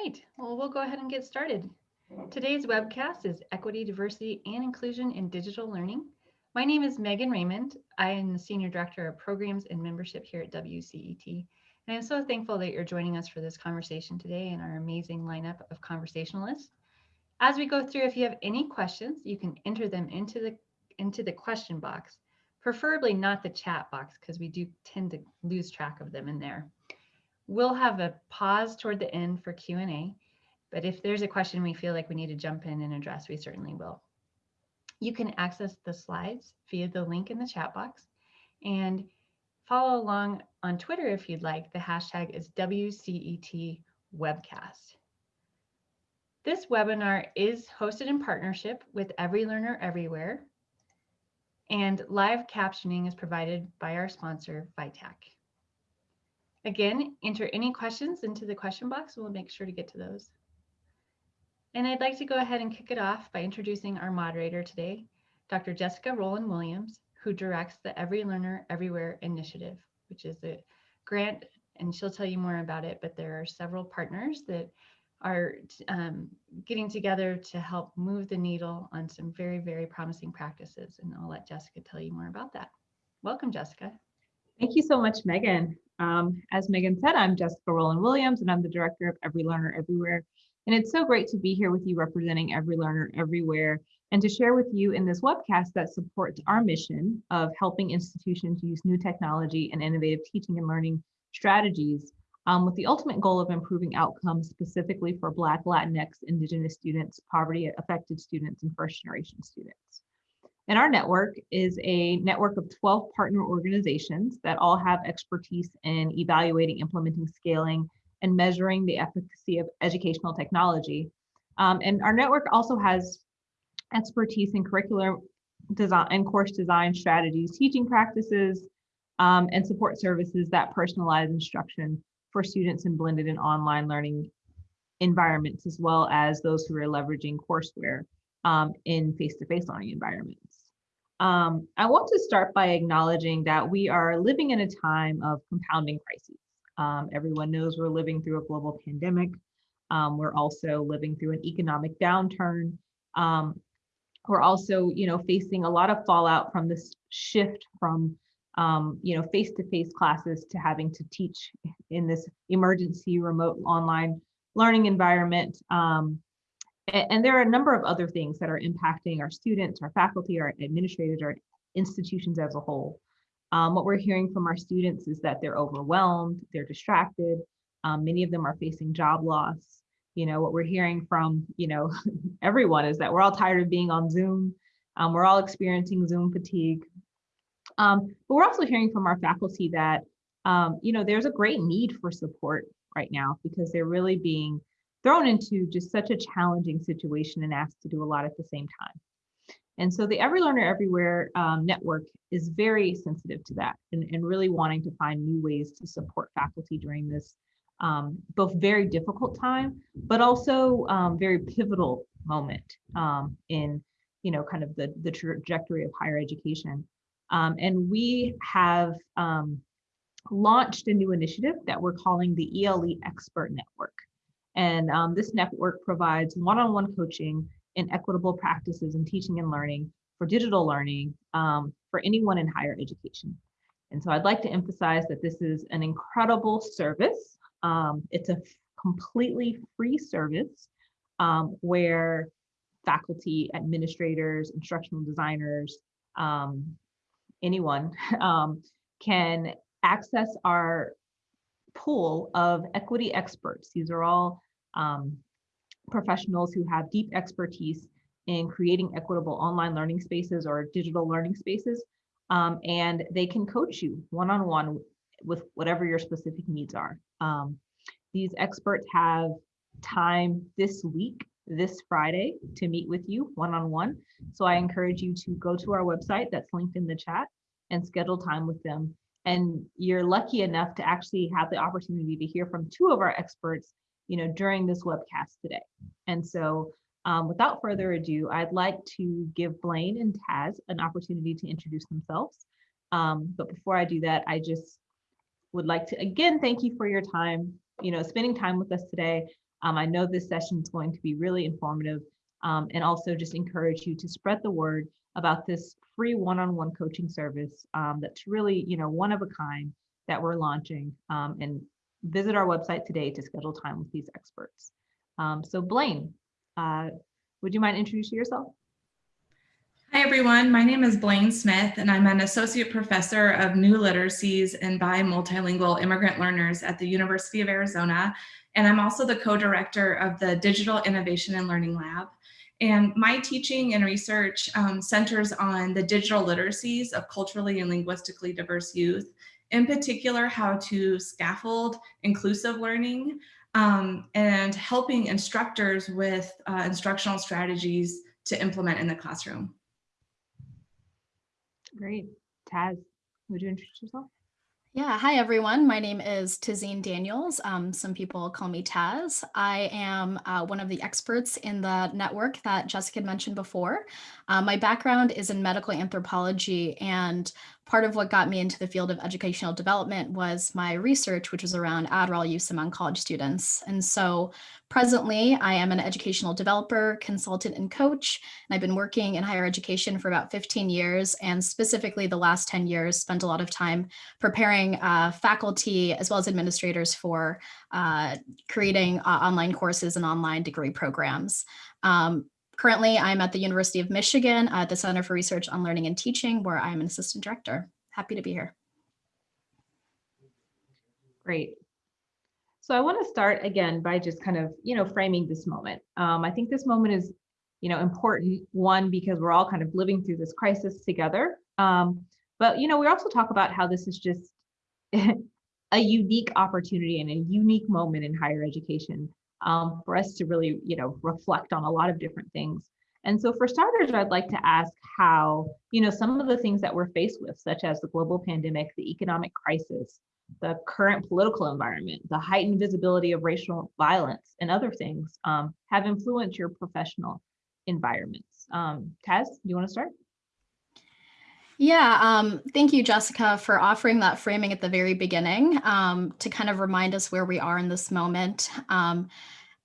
Great. Well, we'll go ahead and get started. Today's webcast is Equity, Diversity, and Inclusion in Digital Learning. My name is Megan Raymond. I am the Senior Director of Programs and Membership here at WCET. And I'm so thankful that you're joining us for this conversation today and our amazing lineup of conversationalists. As we go through, if you have any questions, you can enter them into the, into the question box, preferably not the chat box because we do tend to lose track of them in there. We'll have a pause toward the end for Q&A, but if there's a question we feel like we need to jump in and address, we certainly will. You can access the slides via the link in the chat box and follow along on Twitter if you'd like. The hashtag is WCET webcast. This webinar is hosted in partnership with Every Learner Everywhere, and live captioning is provided by our sponsor, Vitac. Again, enter any questions into the question box. We'll make sure to get to those. And I'd like to go ahead and kick it off by introducing our moderator today, Dr. Jessica Rowland Williams, who directs the Every Learner Everywhere initiative, which is a grant, and she'll tell you more about it, but there are several partners that are um, getting together to help move the needle on some very, very promising practices. And I'll let Jessica tell you more about that. Welcome, Jessica. Thank you so much, Megan. Um, as Megan said, I'm Jessica Rowland Williams, and I'm the director of Every Learner Everywhere. And it's so great to be here with you representing Every Learner Everywhere and to share with you in this webcast that supports our mission of helping institutions use new technology and innovative teaching and learning strategies um, with the ultimate goal of improving outcomes specifically for Black, Latinx, Indigenous students, poverty affected students, and first generation students. And our network is a network of 12 partner organizations that all have expertise in evaluating, implementing, scaling, and measuring the efficacy of educational technology. Um, and our network also has expertise in curricular design and course design strategies, teaching practices, um, and support services that personalize instruction for students in blended and online learning environments, as well as those who are leveraging courseware um, in face-to-face -face learning environments. Um, I want to start by acknowledging that we are living in a time of compounding crises. Um, everyone knows we're living through a global pandemic. Um, we're also living through an economic downturn. Um, we're also, you know, facing a lot of fallout from this shift from um, you know, face-to-face classes to having to teach in this emergency remote online learning environment. Um, and, there are a number of other things that are impacting our students, our faculty, our administrators, our institutions as a whole. Um, what we're hearing from our students is that they're overwhelmed, they're distracted. Um, many of them are facing job loss. You know, what we're hearing from, you know, everyone is that we're all tired of being on Zoom. Um, we're all experiencing Zoom fatigue. Um, but we're also hearing from our faculty that, um, you know, there's a great need for support right now because they're really being thrown into just such a challenging situation and asked to do a lot at the same time. And so the Every Learner Everywhere um, network is very sensitive to that and, and really wanting to find new ways to support faculty during this um, both very difficult time, but also um, very pivotal moment um, in, you know, kind of the, the trajectory of higher education. Um, and we have um, launched a new initiative that we're calling the ELE Expert Network. And um, this network provides one-on-one -on -one coaching in equitable practices in teaching and learning for digital learning um, for anyone in higher education. And so I'd like to emphasize that this is an incredible service. Um, it's a completely free service um, where faculty, administrators, instructional designers, um, anyone um, can access our pool of equity experts. These are all um, professionals who have deep expertise in creating equitable online learning spaces or digital learning spaces. Um, and they can coach you one-on-one -on -one with whatever your specific needs are. Um, these experts have time this week this Friday to meet with you one-on-one. -on -one. So I encourage you to go to our website that's linked in the chat and schedule time with them. And you're lucky enough to actually have the opportunity to hear from two of our experts, you know, during this webcast today. And so um, without further ado, I'd like to give Blaine and Taz an opportunity to introduce themselves. Um, but before I do that, I just would like to again thank you for your time, you know, spending time with us today. Um, I know this session is going to be really informative um, and also just encourage you to spread the word about this free one-on-one coaching service um, that's really, you know, one of a kind that we're launching um, and visit our website today to schedule time with these experts. Um, so Blaine, uh, would you mind introducing yourself? Hi, everyone. My name is Blaine Smith, and I'm an associate professor of new literacies and bi multilingual immigrant learners at the University of Arizona. And I'm also the co-director of the Digital Innovation and Learning Lab. And my teaching and research um, centers on the digital literacies of culturally and linguistically diverse youth, in particular, how to scaffold inclusive learning um, and helping instructors with uh, instructional strategies to implement in the classroom. Great. Taz, would you introduce yourself? Yeah, hi everyone. My name is Tazin Daniels. Um, some people call me Taz. I am uh, one of the experts in the network that Jessica mentioned before. Uh, my background is in medical anthropology and part of what got me into the field of educational development was my research, which was around Adderall use among college students. And so presently I am an educational developer, consultant and coach, and I've been working in higher education for about 15 years and specifically the last 10 years spent a lot of time preparing uh, faculty as well as administrators for uh, creating uh, online courses and online degree programs. Um, Currently, I'm at the University of Michigan at the Center for Research on Learning and Teaching, where I'm an assistant director. Happy to be here. Great. So I want to start again by just kind of, you know, framing this moment. Um, I think this moment is, you know, important, one, because we're all kind of living through this crisis together. Um, but, you know, we also talk about how this is just a unique opportunity and a unique moment in higher education um, for us to really, you know, reflect on a lot of different things. And so for starters, I'd like to ask how, you know, some of the things that we're faced with, such as the global pandemic, the economic crisis, the current political environment, the heightened visibility of racial violence and other things um, have influenced your professional environments. Um, Taz, do you want to start? Yeah, um, thank you, Jessica, for offering that framing at the very beginning um, to kind of remind us where we are in this moment. Um,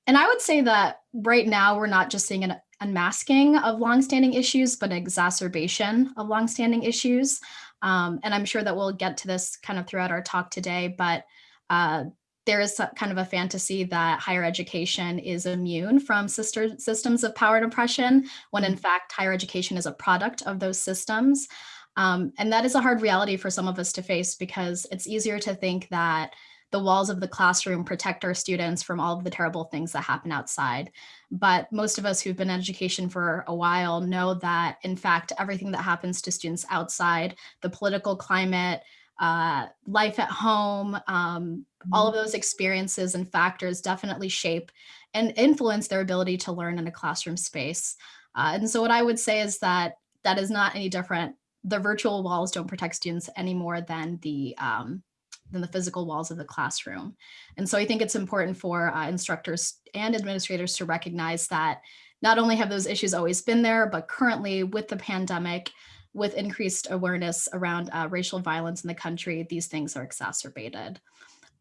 and I would say that right now we're not just seeing an unmasking of longstanding issues, but an exacerbation of longstanding issues. Um, and I'm sure that we'll get to this kind of throughout our talk today, but uh, there is kind of a fantasy that higher education is immune from sister systems of power and oppression, when in mm-hmm. fact higher education is a product of those systems. Um, and that is a hard reality for some of us to face because it's easier to think that the walls of the classroom protect our students from all of the terrible things that happen outside. But most of us who've been in education for a while know that, in fact, everything that happens to students outside, the political climate, uh, life at home, um, all of mm-hmm. those experiences and factors definitely shape and influence their ability to learn in a classroom space. Uh, and so what I would say is that that is not any different the virtual walls don't protect students any more than the um, than the physical walls of the classroom. And so I think it's important for uh, instructors and administrators to recognize that not only have those issues always been there, but currently with the pandemic, with increased awareness around uh, racial violence in the country, these things are exacerbated.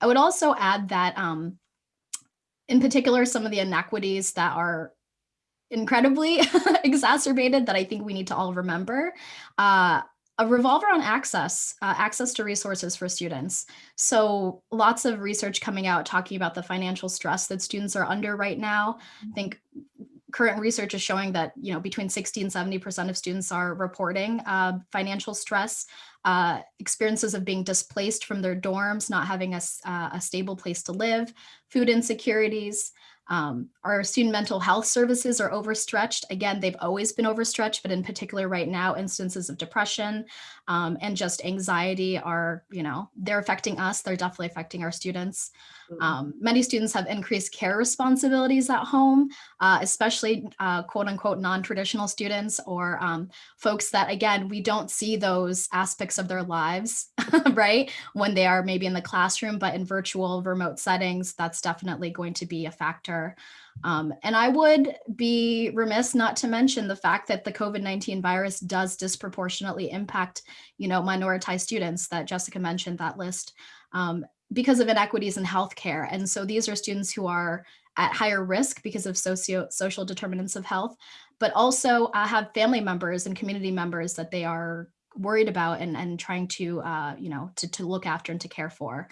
I would also add that um, in particular, some of the inequities that are incredibly exacerbated that I think we need to all remember. Uh, a revolver on access, uh, access to resources for students. So lots of research coming out talking about the financial stress that students are under right now. I think current research is showing that you know between 60 and 70 percent of students are reporting uh, financial stress uh, experiences of being displaced from their dorms not having a, uh, a stable place to live food insecurities um, our student mental health services are overstretched. Again, they've always been overstretched, but in particular right now, instances of depression um, and just anxiety are, you know, they're affecting us. They're definitely affecting our students. Mm-hmm. Um, many students have increased care responsibilities at home, uh, especially uh, quote unquote non-traditional students or um, folks that, again, we don't see those aspects of their lives, right? When they are maybe in the classroom, but in virtual remote settings, that's definitely going to be a factor. Um, and I would be remiss not to mention the fact that the COVID-19 virus does disproportionately impact, you know, minoritized students that Jessica mentioned that list. Um, because of inequities in healthcare. And so these are students who are at higher risk because of socio social determinants of health, but also uh, have family members and community members that they are worried about and, and trying to, uh, you know, to, to look after and to care for.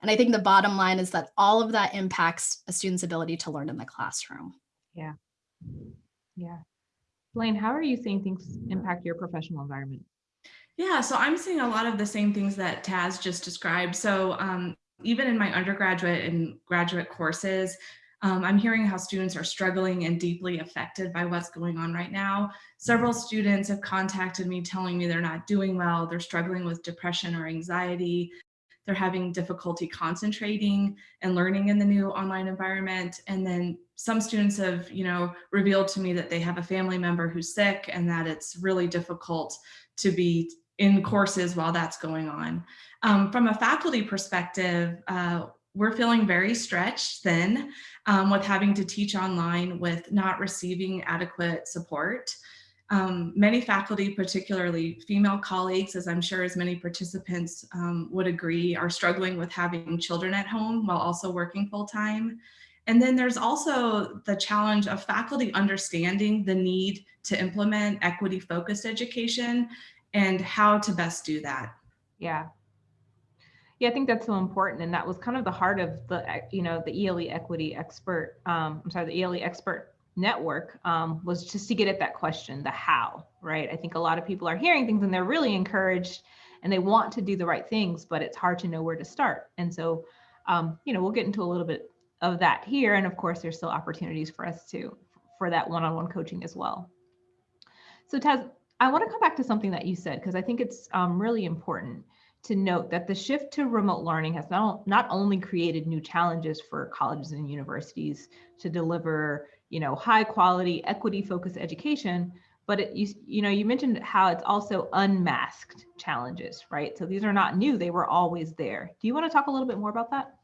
And I think the bottom line is that all of that impacts a student's ability to learn in the classroom. Yeah. Yeah. Blaine, how are you seeing things impact your professional environment? Yeah, so I'm seeing a lot of the same things that Taz just described. So um, even in my undergraduate and graduate courses, um, I'm hearing how students are struggling and deeply affected by what's going on right now. Several students have contacted me telling me they're not doing well, they're struggling with depression or anxiety, they're having difficulty concentrating and learning in the new online environment. And then some students have, you know, revealed to me that they have a family member who's sick and that it's really difficult to be in courses while that's going on. Um, from a faculty perspective, uh, we're feeling very stretched thin um, with having to teach online with not receiving adequate support. Um, many faculty, particularly female colleagues, as I'm sure as many participants um, would agree, are struggling with having children at home while also working full time. And then there's also the challenge of faculty understanding the need to implement equity focused education and how to best do that. Yeah. Yeah, I think that's so important. And that was kind of the heart of the, you know, the ELE equity expert, um, I'm sorry, the ELE expert network um, was just to get at that question, the how, right? I think a lot of people are hearing things and they're really encouraged and they want to do the right things, but it's hard to know where to start. And so, um, you know, we'll get into a little bit of that here. And of course, there's still opportunities for us to, for that one-on-one -on -one coaching as well. So Taz, I want to come back to something that you said, because I think it's um, really important to note that the shift to remote learning has not, not only created new challenges for colleges and universities to deliver, you know, high quality, equity focused education, but it, you, you know, you mentioned how it's also unmasked challenges, right? So these are not new, they were always there. Do you want to talk a little bit more about that?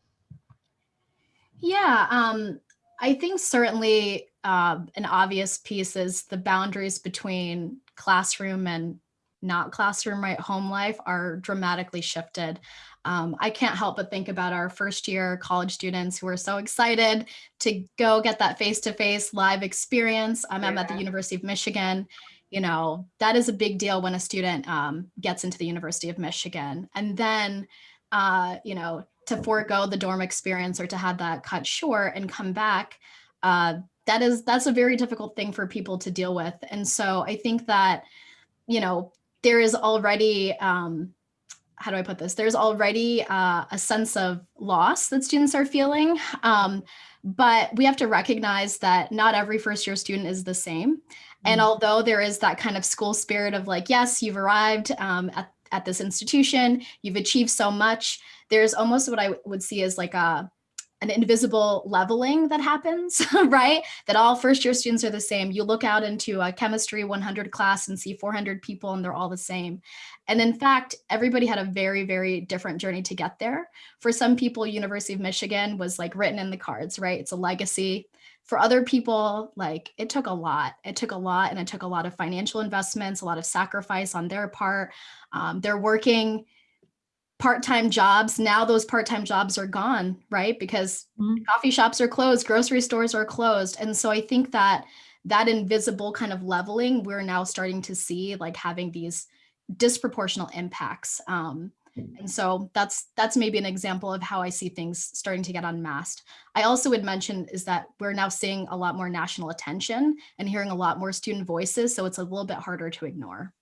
Yeah, um, I think certainly uh, an obvious piece is the boundaries between classroom and not classroom right home life are dramatically shifted. Um, I can't help but think about our first year college students who are so excited to go get that face-to-face -face live experience. Um, I'm at the University of Michigan. You know, that is a big deal when a student um, gets into the University of Michigan. And then, uh, you know, to forego the dorm experience or to have that cut short and come back, uh, that is, that's a very difficult thing for people to deal with. And so I think that, you know, there is already, um, how do I put this? There's already uh, a sense of loss that students are feeling. Um, but we have to recognize that not every first year student is the same. And mm. although there is that kind of school spirit of like, yes, you've arrived um, at, at this institution, you've achieved so much, there's almost what I would see as like a, an invisible leveling that happens, right? That all first year students are the same. You look out into a chemistry 100 class and see 400 people and they're all the same. And in fact, everybody had a very, very different journey to get there. For some people, University of Michigan was like written in the cards, right? It's a legacy. For other people, like it took a lot. It took a lot and it took a lot of financial investments, a lot of sacrifice on their part. Um, they're working part-time jobs now those part-time jobs are gone right because mm. coffee shops are closed grocery stores are closed and so i think that that invisible kind of leveling we're now starting to see like having these disproportional impacts um, and so that's that's maybe an example of how I see things starting to get unmasked. I also would mention is that we're now seeing a lot more national attention and hearing a lot more student voices. So it's a little bit harder to ignore.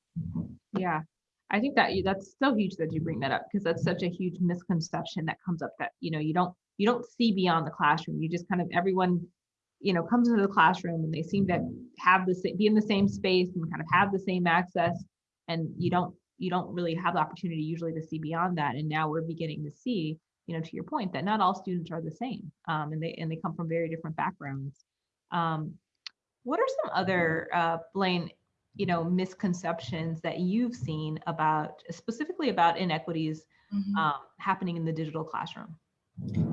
Yeah, I think that that's so huge that you bring that up because that's such a huge misconception that comes up that you know you don't you don't see beyond the classroom. You just kind of everyone you know comes into the classroom and they seem to have the same be in the same space and kind of have the same access and you don't you don't really have the opportunity usually to see beyond that and now we're beginning to see you know to your point that not all students are the same um, and they and they come from very different backgrounds um, what are some other uh, blaine you know misconceptions that you've seen about specifically about inequities mm-hmm. um, happening in the digital classroom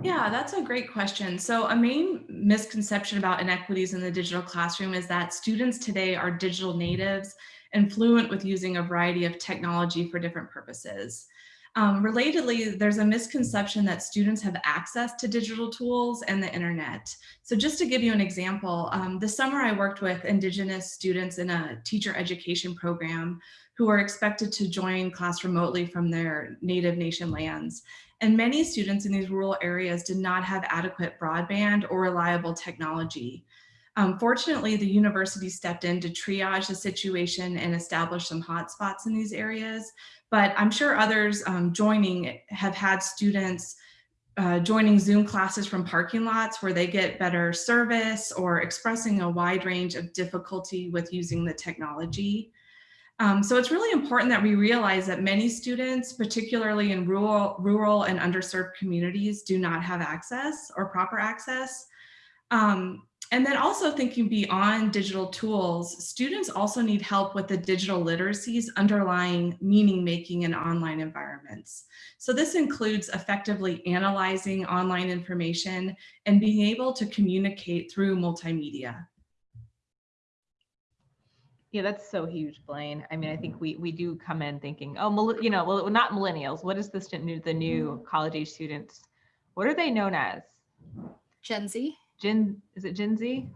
yeah, that's a great question. So a main misconception about inequities in the digital classroom is that students today are digital natives and fluent with using a variety of technology for different purposes. Um, relatedly, there's a misconception that students have access to digital tools and the internet. So just to give you an example, um, this summer I worked with Indigenous students in a teacher education program who are expected to join class remotely from their native nation lands. And many students in these rural areas did not have adequate broadband or reliable technology. Um, fortunately, the university stepped in to triage the situation and establish some hotspots in these areas. But I'm sure others um, joining have had students uh, joining Zoom classes from parking lots where they get better service or expressing a wide range of difficulty with using the technology. Um, so it's really important that we realize that many students, particularly in rural, rural and underserved communities, do not have access or proper access. Um, and then also thinking beyond digital tools, students also need help with the digital literacies underlying meaning making in online environments. So this includes effectively analyzing online information and being able to communicate through multimedia. Yeah, that's so huge, Blaine. I mean, I think we we do come in thinking, oh, you know, well, not millennials. What is this the new college age students? What are they known as? Gen Z. Gen is it Gen Z?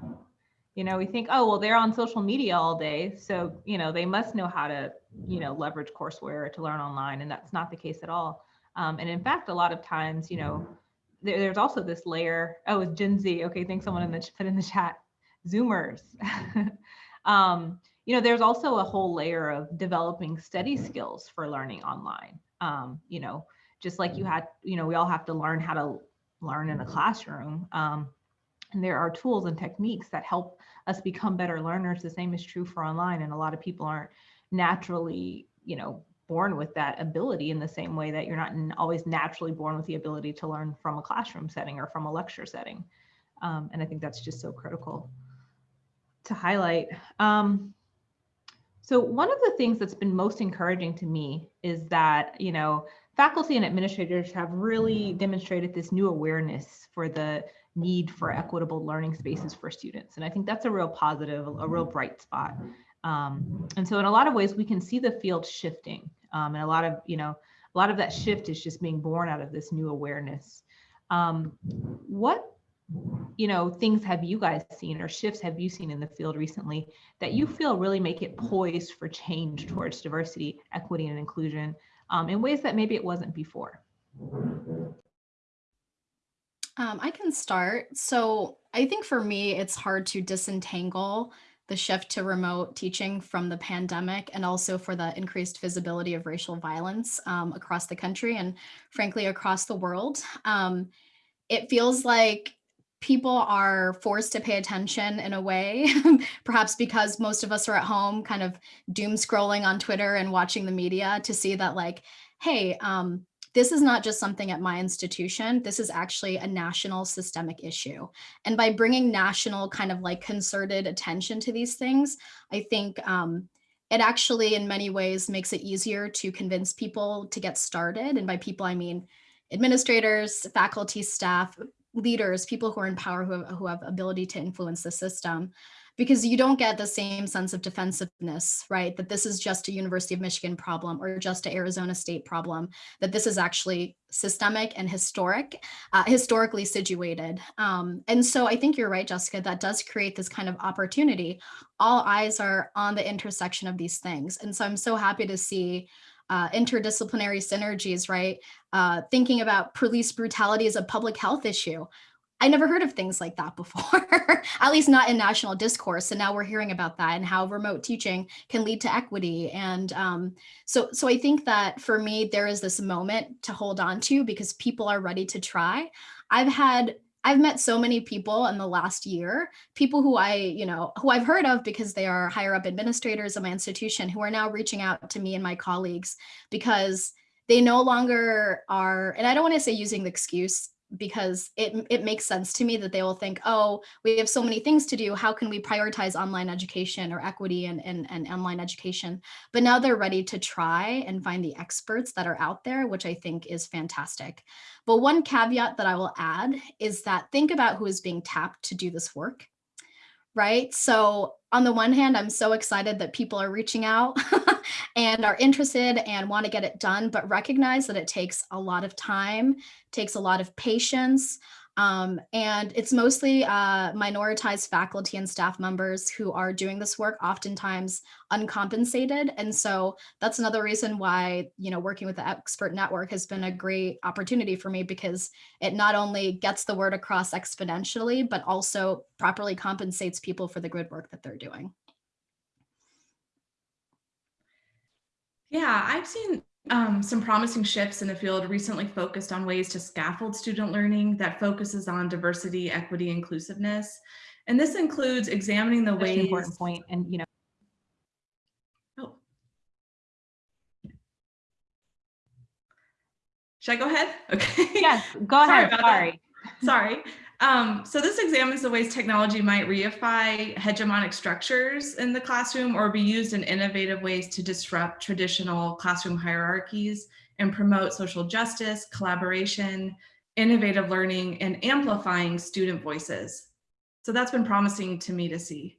You know, we think, oh, well, they're on social media all day, so you know they must know how to, you know, leverage courseware to learn online, and that's not the case at all. Um, and in fact, a lot of times, you know, there, there's also this layer. Oh, it's Gen Z. Okay, thanks someone in the put in the chat. Zoomers. um, you know, there's also a whole layer of developing study skills for learning online. Um, you know, just like you had, you know, we all have to learn how to learn in a classroom. Um, and there are tools and techniques that help us become better learners. The same is true for online. And a lot of people aren't naturally, you know, born with that ability in the same way that you're not always naturally born with the ability to learn from a classroom setting or from a lecture setting. Um, and I think that's just so critical to highlight. Um, so one of the things that's been most encouraging to me is that, you know, faculty and administrators have really demonstrated this new awareness for the need for equitable learning spaces for students. And I think that's a real positive, a real bright spot. Um, and so in a lot of ways, we can see the field shifting. Um, and a lot of, you know, a lot of that shift is just being born out of this new awareness. Um, what you know, things have you guys seen or shifts have you seen in the field recently that you feel really make it poised for change towards diversity, equity, and inclusion um, in ways that maybe it wasn't before? Um, I can start. So I think for me, it's hard to disentangle the shift to remote teaching from the pandemic and also for the increased visibility of racial violence um, across the country and frankly across the world. Um, it feels like people are forced to pay attention in a way, perhaps because most of us are at home kind of doom scrolling on Twitter and watching the media to see that like, hey, um, this is not just something at my institution, this is actually a national systemic issue. And by bringing national kind of like concerted attention to these things, I think um, it actually in many ways makes it easier to convince people to get started. And by people, I mean administrators, faculty, staff, leaders, people who are in power who have, who have ability to influence the system, because you don't get the same sense of defensiveness, right? That this is just a University of Michigan problem or just a Arizona State problem, that this is actually systemic and historic, uh, historically situated. Um, and so I think you're right, Jessica, that does create this kind of opportunity. All eyes are on the intersection of these things. And so I'm so happy to see uh, interdisciplinary synergies, right? Uh, thinking about police brutality as a public health issue. I never heard of things like that before, at least not in national discourse. And now we're hearing about that and how remote teaching can lead to equity. And um, so, so I think that for me, there is this moment to hold on to because people are ready to try. I've had I've met so many people in the last year, people who I, you know, who I've heard of because they are higher up administrators of my institution who are now reaching out to me and my colleagues because they no longer are, and I don't want to say using the excuse because it, it makes sense to me that they will think, oh, we have so many things to do. How can we prioritize online education or equity and, and, and online education? But now they're ready to try and find the experts that are out there, which I think is fantastic. But one caveat that I will add is that think about who is being tapped to do this work right? So on the one hand, I'm so excited that people are reaching out and are interested and want to get it done, but recognize that it takes a lot of time, takes a lot of patience, um, and it's mostly uh, minoritized faculty and staff members who are doing this work, oftentimes uncompensated. And so that's another reason why, you know, working with the expert network has been a great opportunity for me because it not only gets the word across exponentially, but also properly compensates people for the good work that they're doing. Yeah, I've seen um, some promising shifts in the field recently focused on ways to scaffold student learning that focuses on diversity, equity, inclusiveness. And this includes examining the That's an ways. important point, and you know, Oh. Should I go ahead? Okay. yes, go ahead. Sorry. Sorry. Um, so this examines the ways technology might reify hegemonic structures in the classroom or be used in innovative ways to disrupt traditional classroom hierarchies and promote social justice, collaboration, innovative learning, and amplifying student voices. So that's been promising to me to see.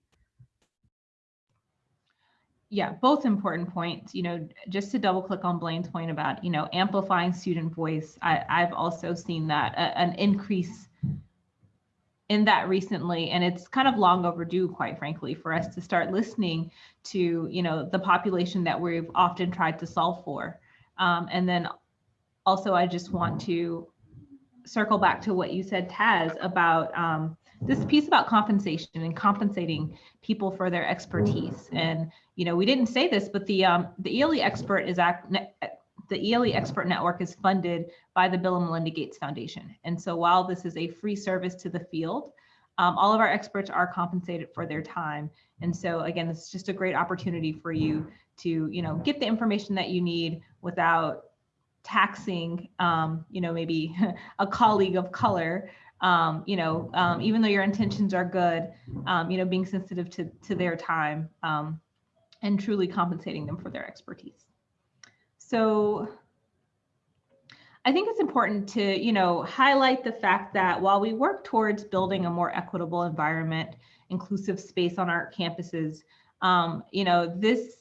Yeah, both important points. You know, just to double click on Blaine's point about, you know, amplifying student voice. I, I've also seen that an increase in that recently, and it's kind of long overdue, quite frankly, for us to start listening to, you know, the population that we've often tried to solve for. Um, and then also, I just want to circle back to what you said, Taz, about um, this piece about compensation and compensating people for their expertise. And you know, we didn't say this, but the um, the ELE expert is act the ELE expert network is funded by the Bill and Melinda Gates Foundation. And so while this is a free service to the field, um, all of our experts are compensated for their time. And so again, it's just a great opportunity for you to, you know, get the information that you need without taxing, um, you know, maybe a colleague of color um, you know, um, even though your intentions are good, um, you know, being sensitive to, to their time um, and truly compensating them for their expertise. So I think it's important to, you know, highlight the fact that while we work towards building a more equitable environment, inclusive space on our campuses, um, you know, this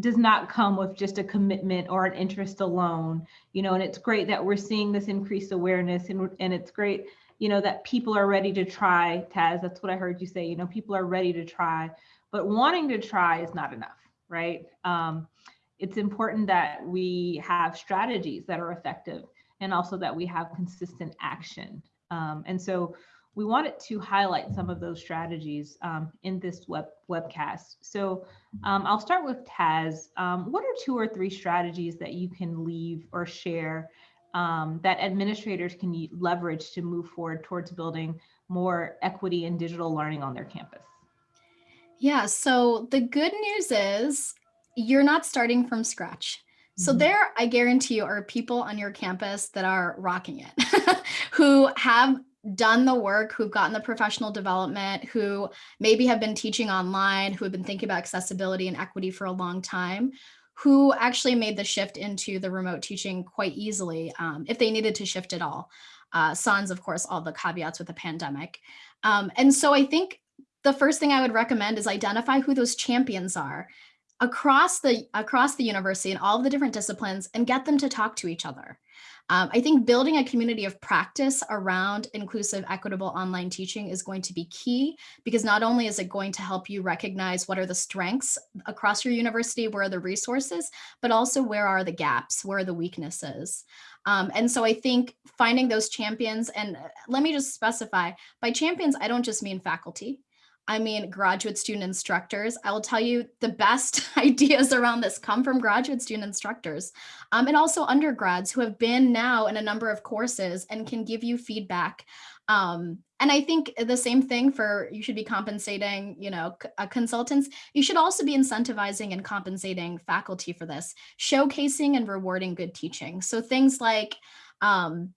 does not come with just a commitment or an interest alone, you know, and it's great that we're seeing this increased awareness and, and it's great, you know, that people are ready to try, Taz, that's what I heard you say, you know, people are ready to try, but wanting to try is not enough, right? Um, it's important that we have strategies that are effective and also that we have consistent action. Um, and so we wanted to highlight some of those strategies um, in this web webcast. So um, I'll start with Taz. Um, what are two or three strategies that you can leave or share um, that administrators can leverage to move forward towards building more equity in digital learning on their campus? Yeah, so the good news is you're not starting from scratch. So Mhm. there, I guarantee you are people on your campus that are rocking it, who have done the work, who've gotten the professional development, who maybe have been teaching online, who have been thinking about accessibility and equity for a long time, who actually made the shift into the remote teaching quite easily um, if they needed to shift at all. Uh, sans, of course, all the caveats with the pandemic. Um, and so I think the first thing I would recommend is identify who those champions are across the across the university and all of the different disciplines and get them to talk to each other. Um, I think building a community of practice around inclusive, equitable online teaching is going to be key because not only is it going to help you recognize what are the strengths across your university, where are the resources, but also where are the gaps, where are the weaknesses. Um, and so I think finding those champions, and uh, let me just specify, by champions, I don't just mean faculty. I mean, graduate student instructors. I will tell you the best ideas around this come from graduate student instructors um, and also undergrads who have been now in a number of courses and can give you feedback. Um, and I think the same thing for you should be compensating, you know, uh, consultants. You should also be incentivizing and compensating faculty for this, showcasing and rewarding good teaching. So things like um,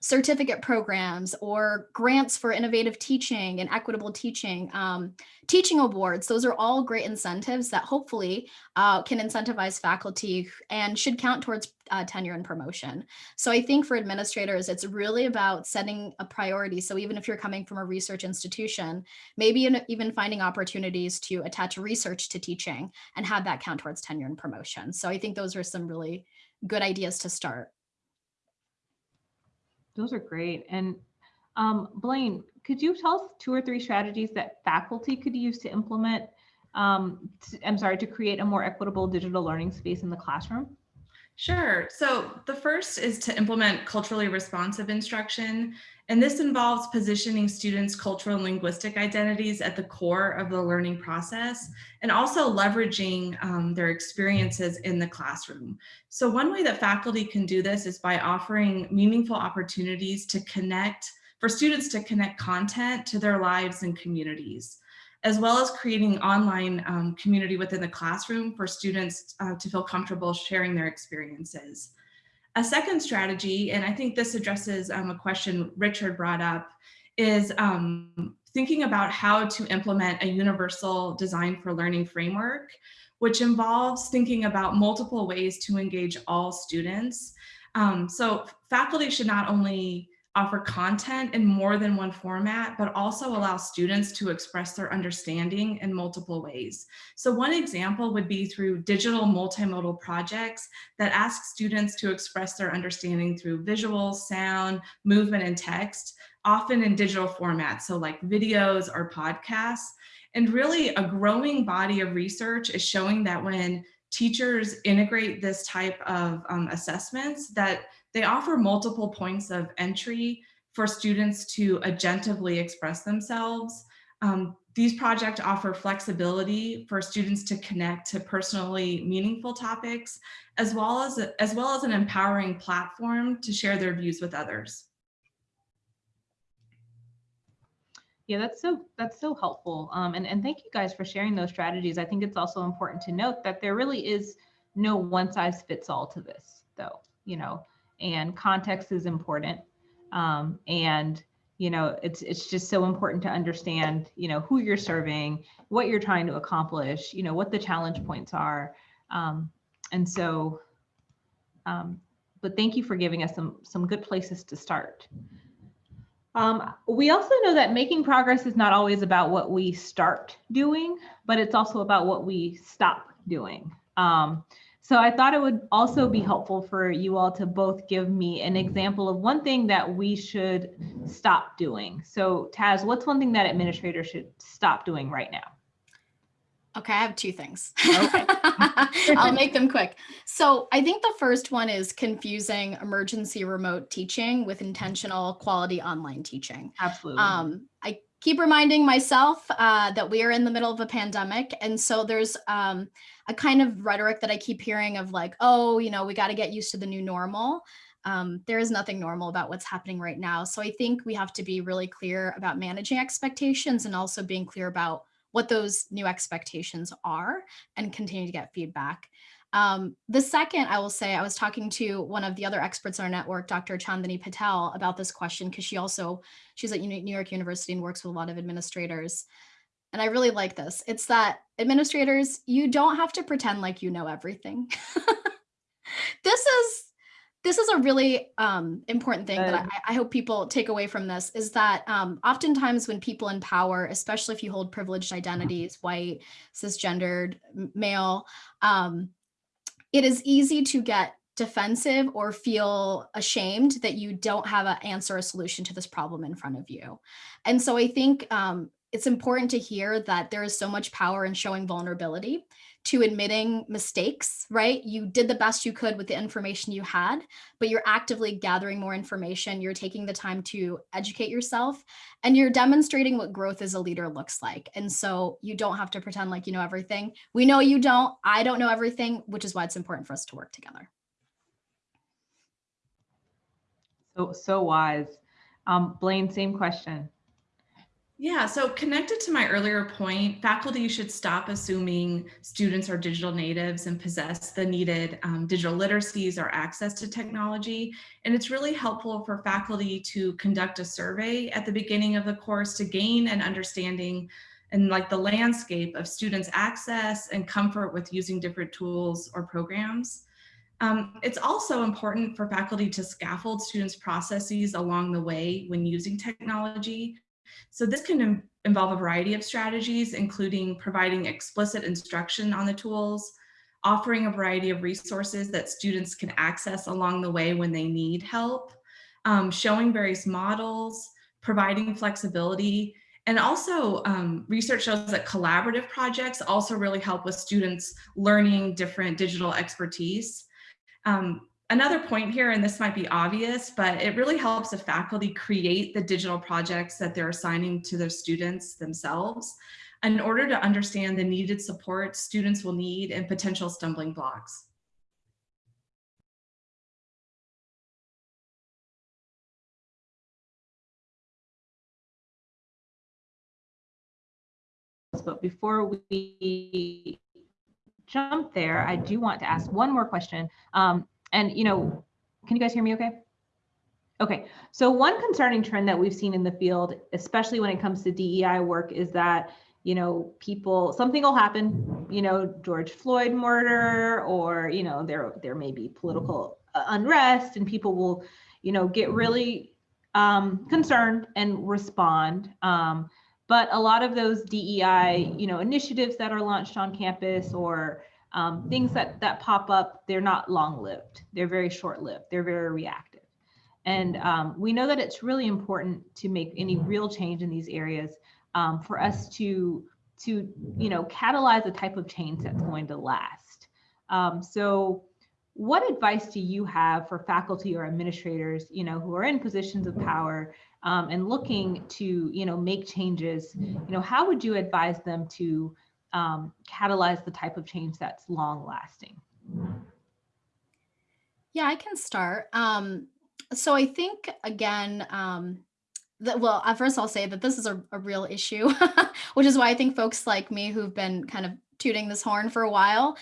certificate programs or grants for innovative teaching and equitable teaching, um, teaching awards. Those are all great incentives that hopefully uh, can incentivize faculty and should count towards uh, tenure and promotion. So I think for administrators, it's really about setting a priority. So even if you're coming from a research institution, maybe even finding opportunities to attach research to teaching and have that count towards tenure and promotion. So I think those are some really good ideas to start. Those are great. And um, Blaine, could you tell us two or three strategies that faculty could use to implement, um, to, I'm sorry, to create a more equitable digital learning space in the classroom? Sure. So the first is to implement culturally responsive instruction. And this involves positioning students' cultural and linguistic identities at the core of the learning process and also leveraging um, their experiences in the classroom. So one way that faculty can do this is by offering meaningful opportunities to connect, for students to connect content to their lives and communities as well as creating online um, community within the classroom for students uh, to feel comfortable sharing their experiences. A second strategy, and I think this addresses um, a question Richard brought up, is um, thinking about how to implement a universal design for learning framework, which involves thinking about multiple ways to engage all students. Um, so faculty should not only offer content in more than one format, but also allow students to express their understanding in multiple ways. So one example would be through digital multimodal projects that ask students to express their understanding through visual, sound, movement, and text, often in digital formats, so like videos or podcasts. And really a growing body of research is showing that when teachers integrate this type of um, assessments that they offer multiple points of entry for students to agentively express themselves. Um, these projects offer flexibility for students to connect to personally meaningful topics, as well as, as well as an empowering platform to share their views with others. Yeah, that's so that's so helpful. Um, and, and thank you guys for sharing those strategies. I think it's also important to note that there really is no one size fits all to this, though. You know, and context is important. Um, and you know, it's it's just so important to understand, you know, who you're serving, what you're trying to accomplish, you know, what the challenge points are. Um, and so, um, but thank you for giving us some some good places to start. Um, we also know that making progress is not always about what we start doing, but it's also about what we stop doing. Um, so I thought it would also be helpful for you all to both give me an example of one thing that we should stop doing. So Taz, what's one thing that administrators should stop doing right now? Okay, I have two things. Okay. I'll make them quick. So I think the first one is confusing emergency remote teaching with intentional quality online teaching. Absolutely. Um, I keep reminding myself uh, that we are in the middle of a pandemic. And so there's um, a kind of rhetoric that I keep hearing of like, oh, you know, we got to get used to the new normal. Um, there is nothing normal about what's happening right now. So I think we have to be really clear about managing expectations and also being clear about what those new expectations are and continue to get feedback. Um, the second, I will say, I was talking to one of the other experts in our network, Dr. Chandani Patel, about this question because she also, she's at New York University and works with a lot of administrators. And I really like this. It's that administrators, you don't have to pretend like you know everything. this is this is a really um, important thing that I, I, hope people take away from this is that um, oftentimes when people in power, especially if you hold privileged identities, white, cisgendered, male, um, it is easy to get defensive or feel ashamed that you don't have an answer a solution to this problem in front of you. And so I think um, it's important to hear that there is so much power in showing vulnerability to admitting mistakes, right? You did the best you could with the information you had, but you're actively gathering more information. You're taking the time to educate yourself and you're demonstrating what growth as a leader looks like. And so you don't have to pretend like you know everything. We know you don't, I don't know everything, which is why it's important for us to work together. So, so wise. Um, Blaine, same question. Yeah, so connected to my earlier point, faculty should stop assuming students are digital natives and possess the needed um, digital literacies or access to technology. And it's really helpful for faculty to conduct a survey at the beginning of the course to gain an understanding and like the landscape of students access and comfort with using different tools or programs. Um, it's also important for faculty to scaffold students' processes along the way when using technology. So this can involve a variety of strategies, including providing explicit instruction on the tools, offering a variety of resources that students can access along the way when they need help, um, showing various models, providing flexibility, and also um, research shows that collaborative projects also really help with students learning different digital expertise. Um, another point here, and this might be obvious, but it really helps the faculty create the digital projects that they're assigning to their students themselves in order to understand the needed support students will need and potential stumbling blocks. But before we jump there, I do want to ask one more question. Um, and, you know, can you guys hear me okay? Okay, so one concerning trend that we've seen in the field, especially when it comes to DEI work, is that, you know, people, something will happen, you know, George Floyd murder, or, you know, there, there may be political unrest and people will, you know, get really um, concerned and respond. Um, but a lot of those DEI, you know, initiatives that are launched on campus or um, things that that pop up, they're not long-lived. They're very short-lived. They're very reactive. And um, we know that it's really important to make any real change in these areas um, for us to to you know catalyze a type of change that's going to last. Um, so what advice do you have for faculty or administrators you know who are in positions of power um, and looking to you know make changes you know how would you advise them to um, catalyze the type of change that's long lasting yeah i can start. Um, so i think again um, that well at first i'll say that this is a, a real issue which is why i think folks like me who've been kind of tooting this horn for a while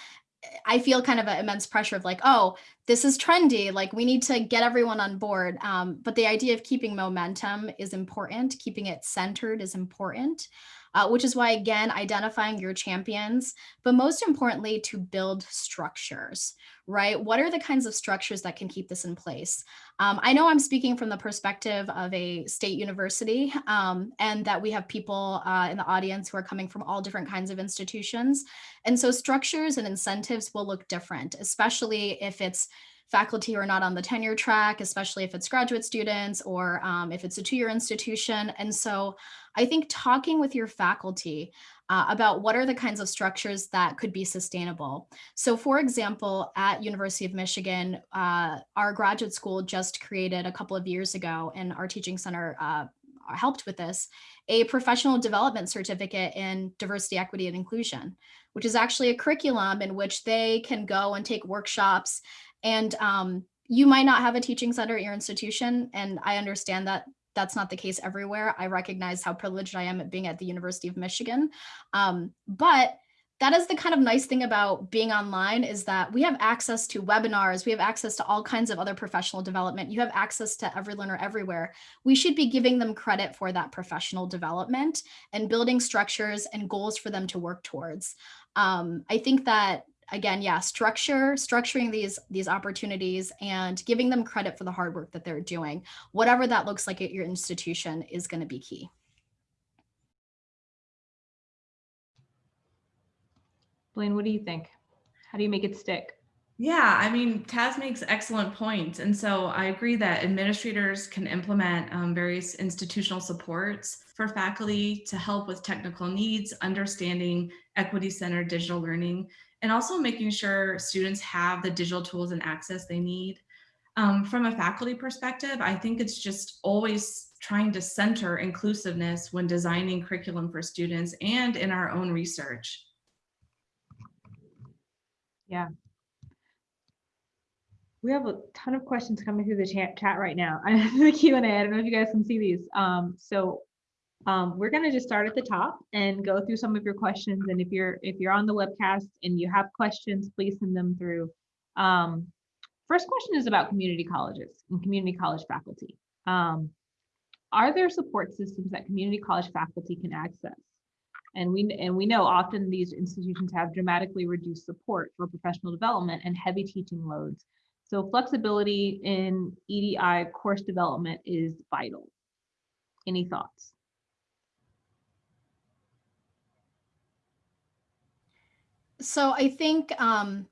I feel kind of an immense pressure of like, oh, this is trendy, like we need to get everyone on board. Um, but the idea of keeping momentum is important, keeping it centered is important uh, which is why, again, identifying your champions, but most importantly, to build structures, right? What are the kinds of structures that can keep this in place? Um, I know I'm speaking from the perspective of a state university um, and that we have people uh, in the audience who are coming from all different kinds of institutions. And so structures and incentives will look different, especially if it's faculty who are not on the tenure track, especially if it's graduate students or um, if it's a two-year institution. And so I think talking with your faculty uh, about what are the kinds of structures that could be sustainable. So for example, at University of Michigan, uh, our graduate school just created a couple of years ago and our teaching center uh, helped with this, a professional development certificate in diversity, equity, and inclusion, which is actually a curriculum in which they can go and take workshops and um, you might not have a teaching center at your institution. And I understand that that's not the case everywhere. I recognize how privileged I am at being at the University of Michigan. Um, but that is the kind of nice thing about being online is that we have access to webinars, we have access to all kinds of other professional development. You have access to every learner everywhere. We should be giving them credit for that professional development and building structures and goals for them to work towards. Um, I think that again, yeah, structure, structuring these, these opportunities and giving them credit for the hard work that they're doing, whatever that looks like at your institution is going to be key. Blaine, what do you think? How do you make it stick? Yeah, I mean, Taz makes excellent points. And so I agree that administrators can implement um, various institutional supports for faculty to help with technical needs, understanding equity-centered digital learning, and also making sure students have the digital tools and access they need. Um, from a faculty perspective, I think it's just always trying to center inclusiveness when designing curriculum for students and in our own research. Yeah. We have a ton of questions coming through the chat, right now. The Q&A, I don't know if you guys can see these. Um, so um, we're going to just start at the top and go through some of your questions. And if you're if you're on the webcast and you have questions, please send them through. Um, first question is about community colleges and community college faculty. Um, are there support systems that community college faculty can access? And we, and we know often these institutions have dramatically reduced support for professional development and heavy teaching loads. So flexibility in EDI course development is vital. Any thoughts? So I think um,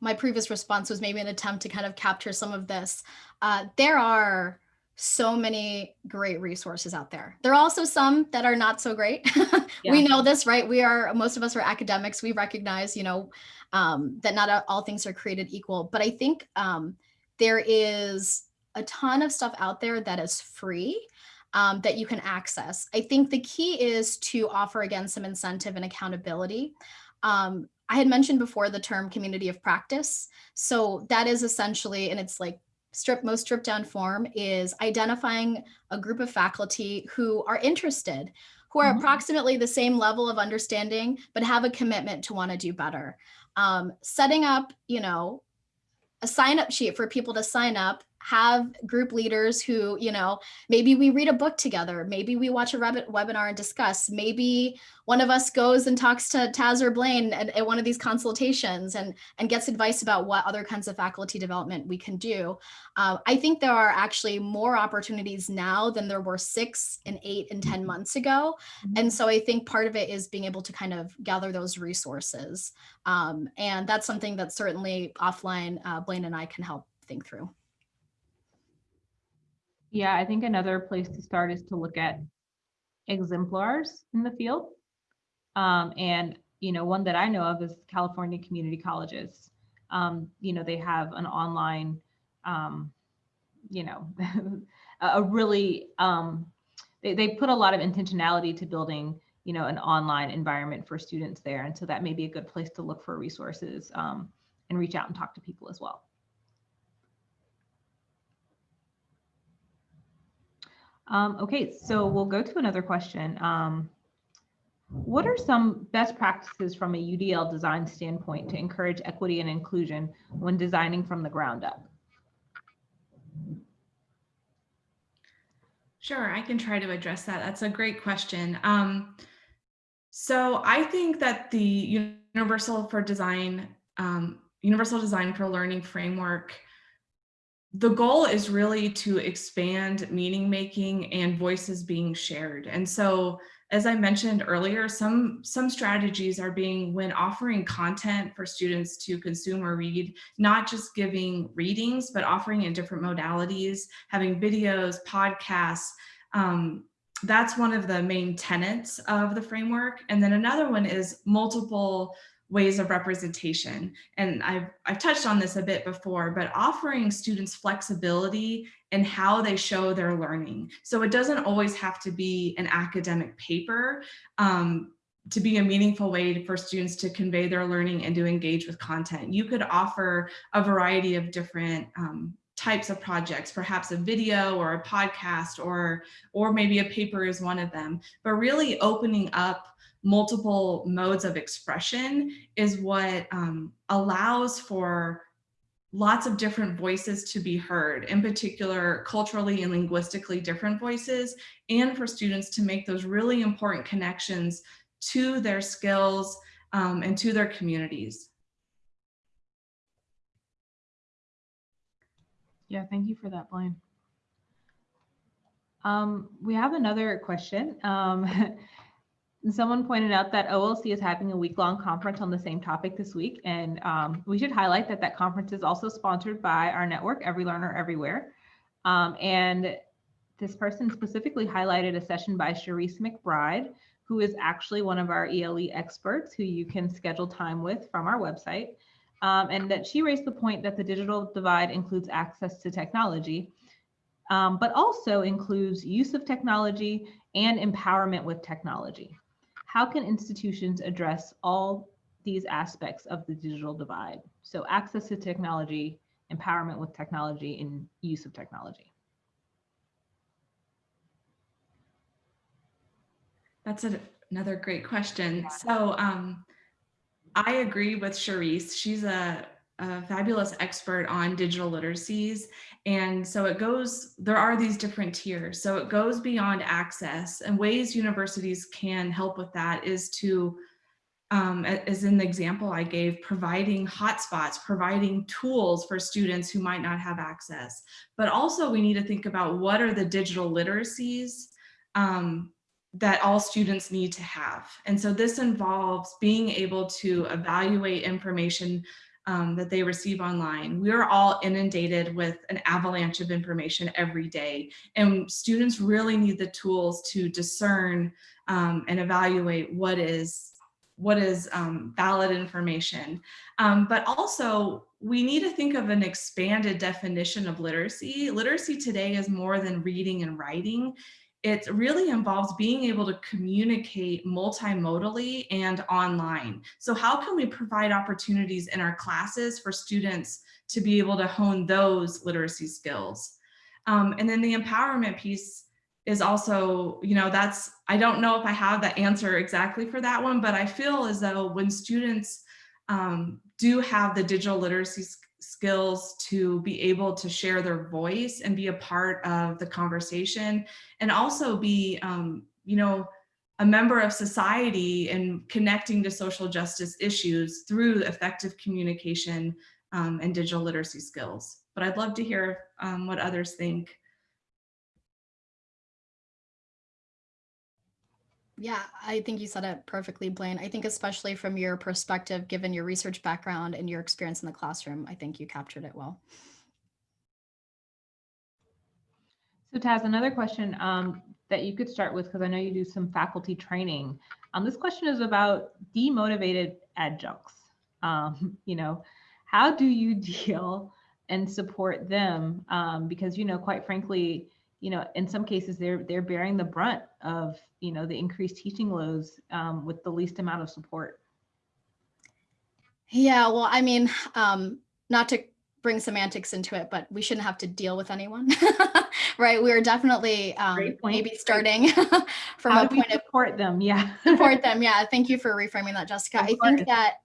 my previous response was maybe an attempt to kind of capture some of this. Uh, there are so many great resources out there. There are also some that are not so great. we know this, right? We are, most of us are academics. We recognize, you know, um, that not all things are created equal. But I think um, there is a ton of stuff out there that is free um, that you can access. I think the key is to offer, again, some incentive and accountability. Um, I had mentioned before the term community of practice. So that is essentially, and it's like strip most stripped down form is identifying a group of faculty who are interested, who are Mhm. approximately the same level of understanding, but have a commitment to want to do better. Um, setting up, you know, a sign up sheet for people to sign up have group leaders who you know maybe we read a book together maybe we watch a rabbit webinar and discuss maybe one of us goes and talks to taz or blaine at, at one of these consultations and and gets advice about what other kinds of faculty development we can do. Uh, i think there are actually more opportunities now than there were six and eight and ten months ago. And so i think part of it is being able to kind of gather those resources. Um, and that's something that certainly offline uh, blaine and i can help think through Yeah, I think another place to start is to look at exemplars in the field. Um, and, you know, one that I know of is California Community Colleges. Um, you know, they have an online, um, you know, a really, um, they, they put a lot of intentionality to building, you know, an online environment for students there. And so that may be a good place to look for resources um, and reach out and talk to people as well. Um, okay, so we'll go to another question. Um, what are some best practices from a UDL design standpoint to encourage equity and inclusion when designing from the ground up? Sure, I can try to address that. That's a great question. Um, so I think that the Universal for Design, um, Universal Design for Learning framework, the goal is really to expand meaning making and voices being shared. And so, as I mentioned earlier, some, some strategies are being when offering content for students to consume or read, not just giving readings, but offering in different modalities, having videos, podcasts. Um, that's one of the main tenets of the framework. And then another one is multiple ways of representation. And I've, I've touched on this a bit before, but offering students flexibility in how they show their learning. So it doesn't always have to be an academic paper um, to be a meaningful way for students to convey their learning and to engage with content. You could offer a variety of different um, types of projects, perhaps a video or a podcast or, or maybe a paper is one of them, but really opening up multiple modes of expression is what um, allows for lots of different voices to be heard, in particular, culturally and linguistically different voices, and for students to make those really important connections to their skills um, and to their communities. Yeah, thank you for that, Blaine. Um, we have another question. Um, someone pointed out that OLC is having a week-long conference on the same topic this week, and um, we should highlight that that conference is also sponsored by our network, Every Learner Everywhere. Um, and this person specifically highlighted a session by Sharice McBride, who is actually one of our ELE experts who you can schedule time with from our website. Um, and that she raised the point that the digital divide includes access to technology, um, but also includes use of technology and empowerment with technology. How can institutions address all these aspects of the digital divide? So access to technology, empowerment with technology, and use of technology. That's a, another great question. So um, I agree with Charisse. She's a, a fabulous expert on digital literacies. And so it goes, there are these different tiers. So it goes beyond access and ways universities can help with that is to, um, as in the example I gave, providing hotspots, providing tools for students who might not have access. But also we need to think about what are the digital literacies um, that all students need to have. And so this involves being able to evaluate information um, that they receive online. We are all inundated with an avalanche of information every day, and students really need the tools to discern um, and evaluate what is what is um, valid information. Um, but also, we need to think of an expanded definition of literacy. Literacy today is more than reading and writing it really involves being able to communicate multimodally and online. So how can we provide opportunities in our classes for students to be able to hone those literacy skills? Um, and then the empowerment piece is also, you know, that's, I don't know if I have the answer exactly for that one, but I feel as though when students um, do have the digital literacy skills to be able to share their voice and be a part of the conversation and also be, um, you know, a member of society and connecting to social justice issues through effective communication um, and digital literacy skills. But I'd love to hear um, what others think. Yeah, I think you said it perfectly, Blaine. I think especially from your perspective, given your research background and your experience in the classroom, I think you captured it well. So Taz, another question um, that you could start with, because I know you do some faculty training. Um, this question is about demotivated adjuncts. Um, you know, how do you deal and support them? Um, because, you know, quite frankly, you know, in some cases they're they're bearing the brunt of, you know, the increased teaching loads um, with the least amount of support. Yeah, well, I mean, um, not to bring semantics into it, but we shouldn't have to deal with anyone, right? We are definitely um, maybe starting from How a point of support them. Yeah, support them. Yeah, thank you for reframing that, Jessica. I think that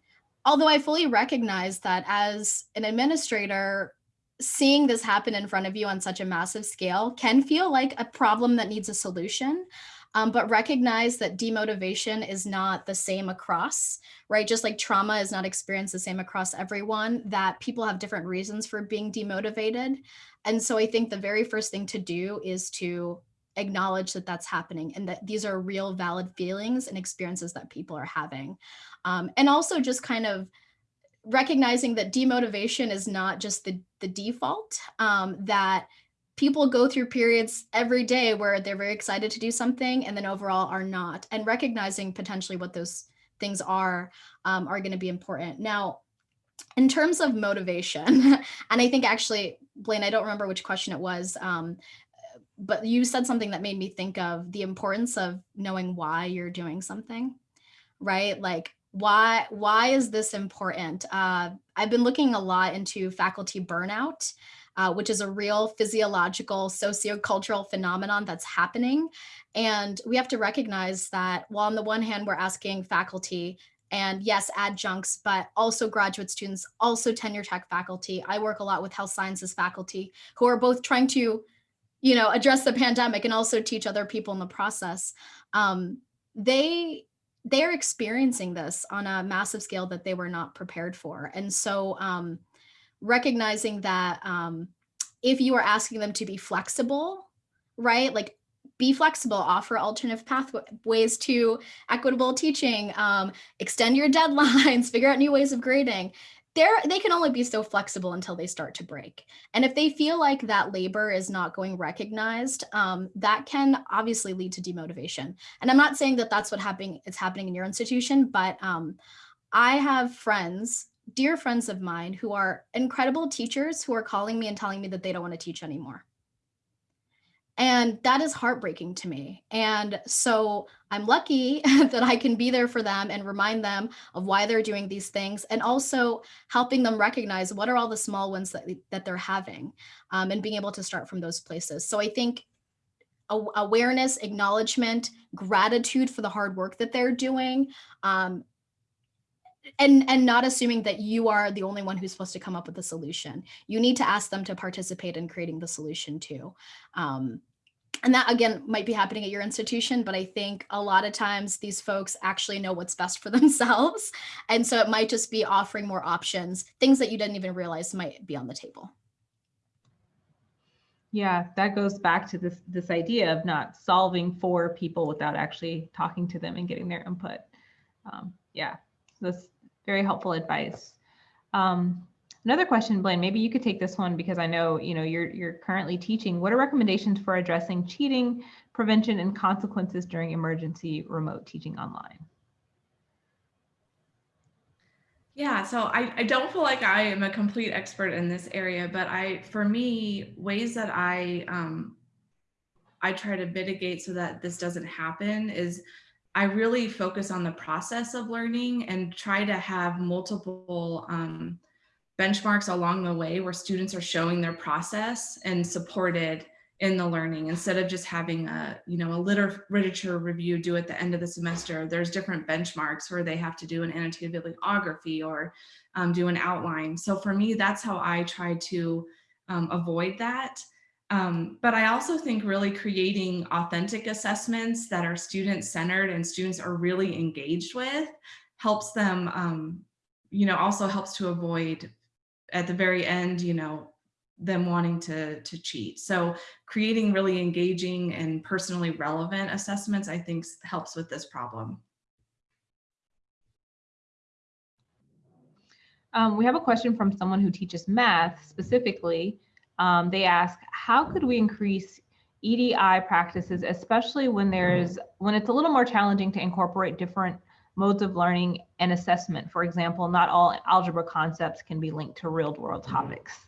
although I fully recognize that as an administrator, seeing this happen in front of you on such a massive scale can feel like a problem that needs a solution. Um, but recognize that demotivation is not the same across, right? Just like trauma is not experienced the same across everyone, that people have different reasons for being demotivated. And so I think the very first thing to do is to acknowledge that that's happening and that these are real valid feelings and experiences that people are having. Um, and also just kind of recognizing that demotivation is not just the, the default, um, that people go through periods every day where they're very excited to do something and then overall are not, and recognizing potentially what those things are, um, are gonna be important. Now, in terms of motivation, and I think actually, Blaine, I don't remember which question it was, um, but you said something that made me think of the importance of knowing why you're doing something, right? Like why why is this important? Uh, I've been looking a lot into faculty burnout, uh, which is a real physiological sociocultural phenomenon that's happening. And we have to recognize that while on the one hand, we're asking faculty and yes, adjuncts, but also graduate students, also tenure track faculty. I work a lot with health sciences faculty who are both trying to, you know, address the pandemic and also teach other people in the process. Um, they they're experiencing this on a massive scale that they were not prepared for. And so um, recognizing that um, if you are asking them to be flexible, right, like be flexible, offer alternative pathways to equitable teaching, um, extend your deadlines, figure out new ways of grading they're they can only be so flexible until they start to break. And if they feel like that labor is not going recognized um, that can obviously lead to demotivation. And i'm not saying that that's what happening it's happening in your institution but um, i have friends dear friends of mine who are incredible teachers who are calling me and telling me that they don't want to teach anymore and that is heartbreaking to me. And so I'm lucky that I can be there for them and remind them of why they're doing these things and also helping them recognize what are all the small ones that, that they're having um, and being able to start from those places. So I think awareness, acknowledgement, gratitude for the hard work that they're doing, um, and and not assuming that you are the only one who's supposed to come up with a solution. You need to ask them to participate in creating the solution too. Um, and that again might be happening at your institution, but I think a lot of times these folks actually know what's best for themselves. And so it might just be offering more options, things that you didn't even realize might be on the table. Yeah, that goes back to this this idea of not solving for people without actually talking to them and getting their input. Um, yeah, that's very helpful advice. Um, another question, Blaine, maybe you could take this one because I know you know you're you're currently teaching. What are recommendations for addressing cheating, prevention, and consequences during emergency remote teaching online? Yeah, so I, I don't feel like I am a complete expert in this area, but I, for me, ways that I, um, I try to mitigate so that this doesn't happen is I really focus on the process of learning and try to have multiple um, benchmarks along the way where students are showing their process and supported in the learning. Instead of just having a you know a liter literature review due at the end of the semester there's different benchmarks where they have to do an annotated bibliography or um, do an outline. So for me that's how i try to um, avoid that. Um, but i also think really creating authentic assessments that are student centered and students are really engaged with helps them um, you know also helps to avoid at the very end you know them wanting to, to cheat. So creating really engaging and personally relevant assessments, I think helps with this problem. Um, we have a question from someone who teaches math specifically. Um, they ask, how could we increase EDI practices, especially when there's when it's a little more challenging to incorporate different modes of learning and assessment. For example, not all algebra concepts can be linked to real world topics.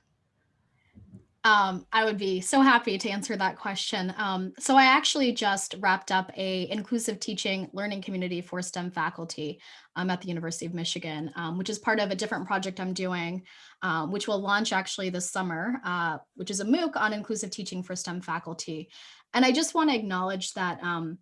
Um, I would be so happy to answer that question. Um, so I actually just wrapped up a inclusive teaching learning community for STEM faculty um, at the University of Michigan, um, which is part of a different project I'm doing, um, which will launch actually this summer, uh, which is a MOOC on inclusive teaching for STEM faculty. And I just want to acknowledge that um,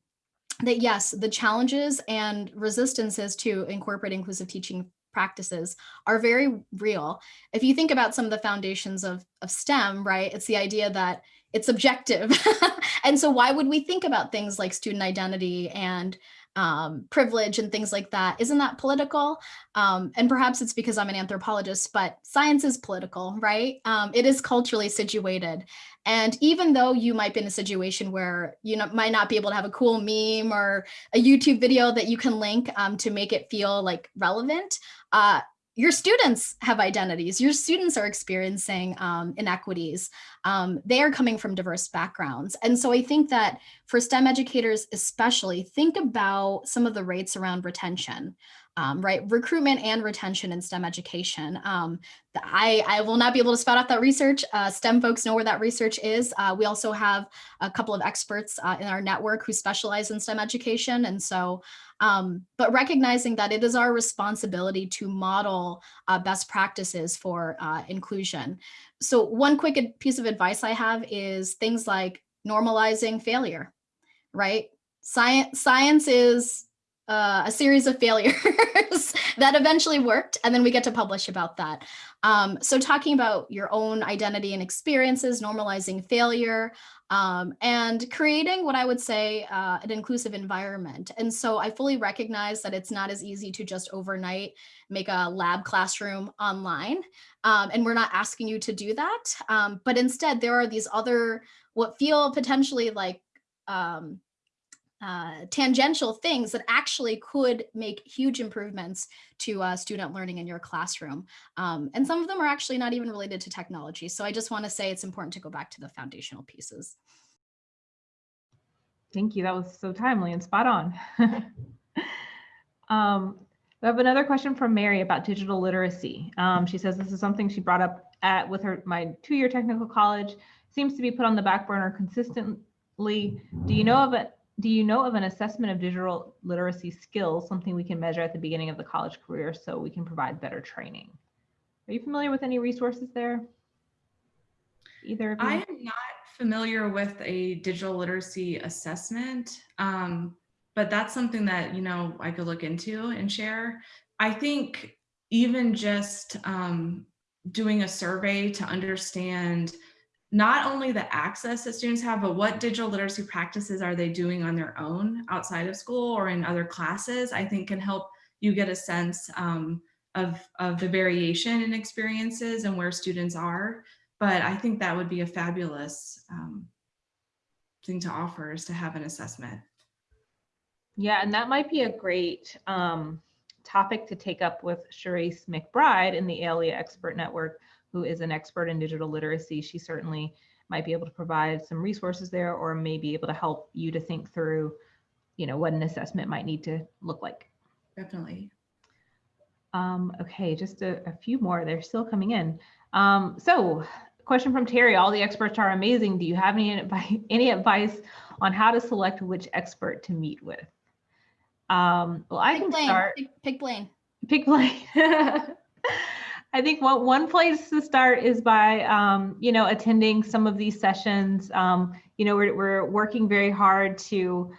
that yes, the challenges and resistances to incorporate inclusive teaching practices are very real. If you think about some of the foundations of, of STEM, right, it's the idea that it's objective. and so why would we think about things like student identity and um, privilege and things like that? Isn't that political? Um, and perhaps it's because I'm an anthropologist, but science is political, right? Um, it is culturally situated. And even though you might be in a situation where you know, might not be able to have a cool meme or a YouTube video that you can link um, to make it feel like relevant, uh, your students have identities. Your students are experiencing um, inequities. Um, they are coming from diverse backgrounds. And so I think that for STEM educators especially, think about some of the rates around retention um, right? Recruitment and retention in STEM education. Um, I, I will not be able to spout out that research. Uh, STEM folks know where that research is. Uh, we also have a couple of experts uh, in our network who specialize in STEM education. And so, um, but recognizing that it is our responsibility to model uh, best practices for uh, inclusion. So one quick piece of advice I have is things like normalizing failure, right? Science, science is uh, a series of failures that eventually worked and then we get to publish about that. Um, so talking about your own identity and experiences, normalizing failure, um, and creating what I would say uh, an inclusive environment. And so I fully recognize that it's not as easy to just overnight make a lab classroom online. Um, and we're not asking you to do that. Um, but instead, there are these other what feel potentially like um, uh, tangential things that actually could make huge improvements to uh, student learning in your classroom. Um, and some of them are actually not even related to technology. So I just want to say it's important to go back to the foundational pieces. Thank you. That was so timely and spot on. um, we have another question from Mary about digital literacy. Um, she says this is something she brought up at with her my two-year technical college. Seems to be put on the back burner consistently. Do you know of it? Do you know of an assessment of digital literacy skills, something we can measure at the beginning of the college career so we can provide better training? Are you familiar with any resources there? Either of you? I am not familiar with a digital literacy assessment, um, but that's something that, you know, I could look into and share. I think even just um, doing a survey to understand not only the access that students have, but what digital literacy practices are they doing on their own outside of school or in other classes, I think can help you get a sense um, of, of the variation in experiences and where students are. But I think that would be a fabulous um, thing to offer is to have an assessment. Yeah, and that might be a great um, topic to take up with Sharice McBride in the ELE Expert Network, who is an expert in digital literacy. She certainly might be able to provide some resources there or may be able to help you to think through, you know, what an assessment might need to look like. Definitely. Um, okay, just a, a, few more. They're still coming in. Um, so, question from Terry: All the experts are amazing. Do you have any any advice on how to select which expert to meet with? Um, well, I pick can Blaine. start. Pick, pick Blaine. Pick Blaine. I think what one place to start is by, um, you know, attending some of these sessions. Um, you know, we're, we're working very hard to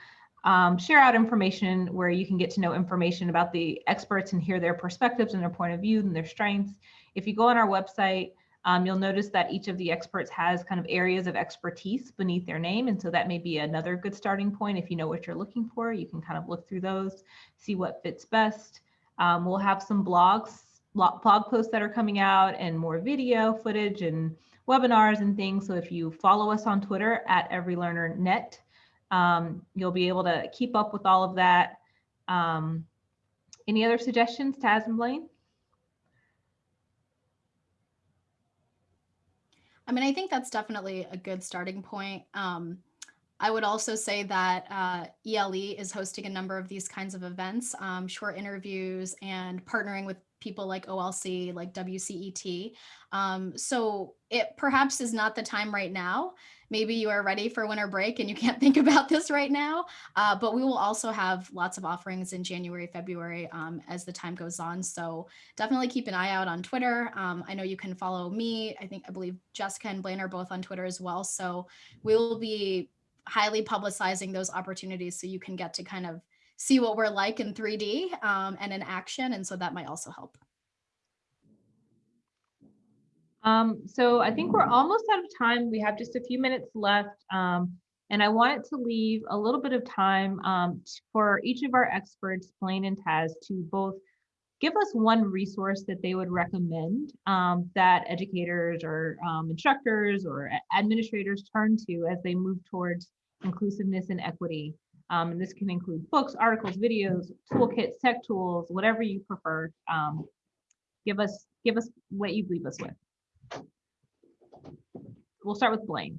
um, share out information where you can get to know information about the experts and hear their perspectives and their point of view and their strengths. If you go on our website, um, you'll notice that each of the experts has kind of areas of expertise beneath their name. And so that may be another good starting point. If you know what you're looking for, you can kind of look through those, see what fits best. Um, we'll have some blogs, blog posts that are coming out and more video footage and webinars and things. So if you follow us on Twitter at EveryLearnerNet, um, you'll be able to keep up with all of that. Um, any other suggestions, Taz and Blaine? I mean, I think that's definitely a good starting point. Um, I would also say that uh, ELE is hosting a number of these kinds of events, um, short interviews and partnering with people like OLC, like WCET. Um, so it perhaps is not the time right now. Maybe you are ready for winter break and you can't think about this right now, uh, but we will also have lots of offerings in January, February um, as the time goes on. So definitely keep an eye out on Twitter. Um, I know you can follow me. I think, I believe Jessica and Blaine are both on Twitter as well. So we will be highly publicizing those opportunities so you can get to kind of see what we're like in 3D um, and in action. And so that might also help. Um, so I think we're almost out of time. We have just a few minutes left. Um, and I wanted to leave a little bit of time um, for each of our experts, Blaine and Taz, to both give us one resource that they would recommend um, that educators or um, instructors or administrators turn to as they move towards inclusiveness and equity. Um, and this can include books, articles, videos, toolkits, tech tools, whatever you prefer. Um, give us give us what you leave us with. We'll start with Blaine.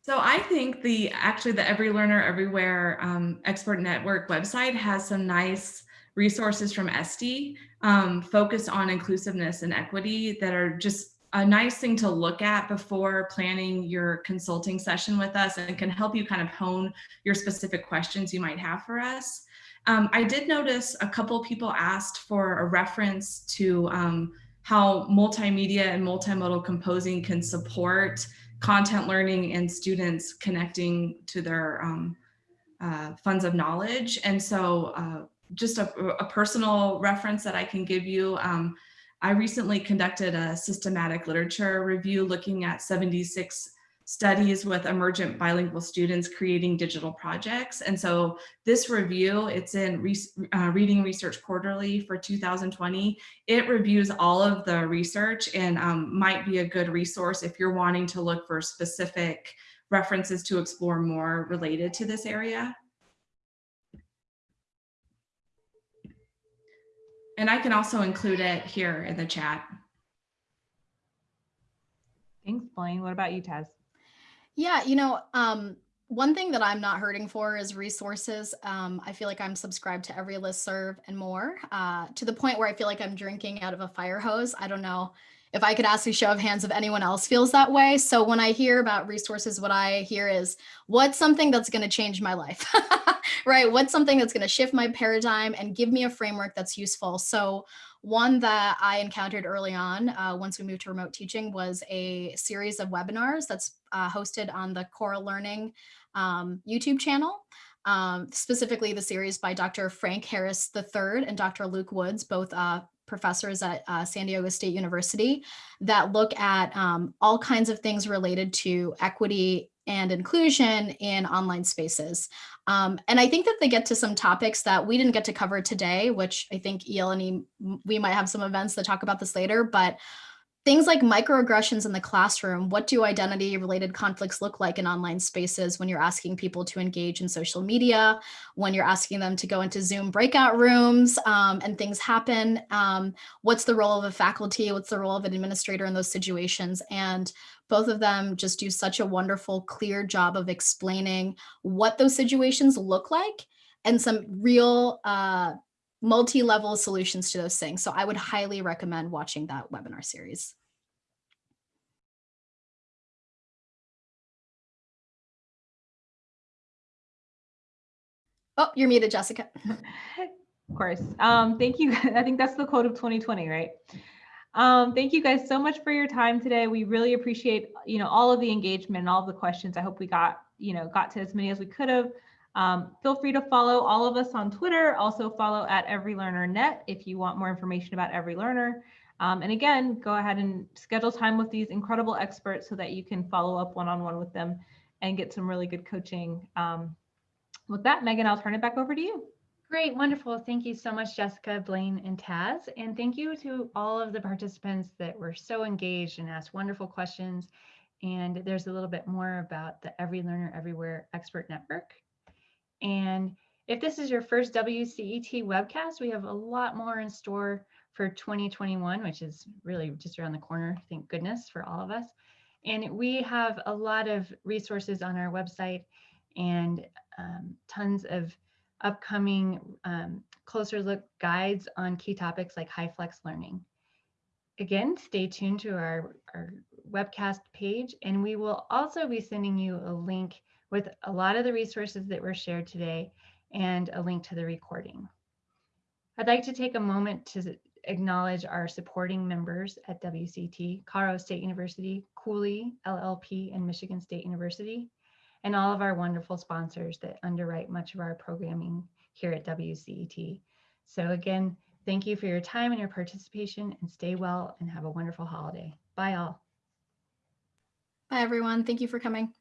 So I think the actually the Every Learner Everywhere um, Expert Network website has some nice resources from Esty um, focused on inclusiveness and equity that are just a nice thing to look at before planning your consulting session with us and can help you kind of hone your specific questions you might have for us. Um, I did notice a couple people asked for a reference to um, how multimedia and multimodal composing can support content learning and students connecting to their um, uh, funds of knowledge. And so uh, just a, a, personal reference that I can give you, um, I recently conducted a systematic literature review looking at 76 studies with emergent bilingual students creating digital projects. And so this review, it's in Re uh, Reading Research Quarterly for 2020. It reviews all of the research and um, might be a good resource if you're wanting to look for specific references to explore more related to this area. And I can also include it here in the chat. Thanks, Blaine. What about you, Taz? Yeah, you know, um, one thing that I'm not hurting for is resources. Um, I feel like I'm subscribed to every list serve and more uh, to the point where I feel like I'm drinking out of a fire hose. I don't know if I could ask a show of hands if anyone else feels that way. So when I hear about resources, what I hear is what's something that's going to change my life, right? What's something that's going to shift my paradigm and give me a framework that's useful. So one that I encountered early on uh, once we moved to remote teaching was a series of webinars that's uh, hosted on the Cora Learning um, YouTube channel. Um, specifically the series by Dr. Frank Harris III and Dr. Luke Woods, both uh, professors at uh, San Diego State University that look at um, all kinds of things related to equity and inclusion in online spaces. Um, and I think that they get to some topics that we didn't get to cover today, which I think ELNE, we might have some events that talk about this later, but Things like microaggressions in the classroom. What do identity related conflicts look like in online spaces when you're asking people to engage in social media, when you're asking them to go into Zoom breakout rooms um, and things happen? Um, what's the role of a faculty? What's the role of an administrator in those situations? And both of them just do such a wonderful, clear job of explaining what those situations look like and some real uh, multi-level solutions to those things. So I would highly recommend watching that webinar series. Oh, you're muted, Jessica. Of course. Um, thank you. I think that's the quote of 2020, right? Um, thank you guys so much for your time today. We really appreciate, you know, all of the engagement and all of the questions. I hope we got, you know, got to as many as we could have. Um, feel free to follow all of us on Twitter. Also follow at Every Learner Net if you want more information about Every Learner. Um, and again, go ahead and schedule time with these incredible experts so that you can follow up one-on-one -on -one with them and get some really good coaching. Um, with that, Megan, I'll turn it back over to you. Great, wonderful. Thank you so much, Jessica, Blaine, and Taz. And thank you to all of the participants that were so engaged and asked wonderful questions. And there's a little bit more about the Every Learner Everywhere Expert Network and if this is your first WCET webcast, we have a lot more in store for 2021, which is really just around the corner, thank goodness for all of us. And we have a lot of resources on our website and um, tons of upcoming um, closer look guides on key topics like HyFlex learning. Again, stay tuned to our, our webcast page and we will also be sending you a link with a lot of the resources that were shared today and a link to the recording. I'd like to take a moment to acknowledge our supporting members at WCET, Colorado State University, Cooley, LLP, and Michigan State University, and all of our wonderful sponsors that underwrite much of our programming here at WCET. So again, thank you for your time and your participation and stay well and have a wonderful holiday. Bye all. Bye everyone. Thank you for coming.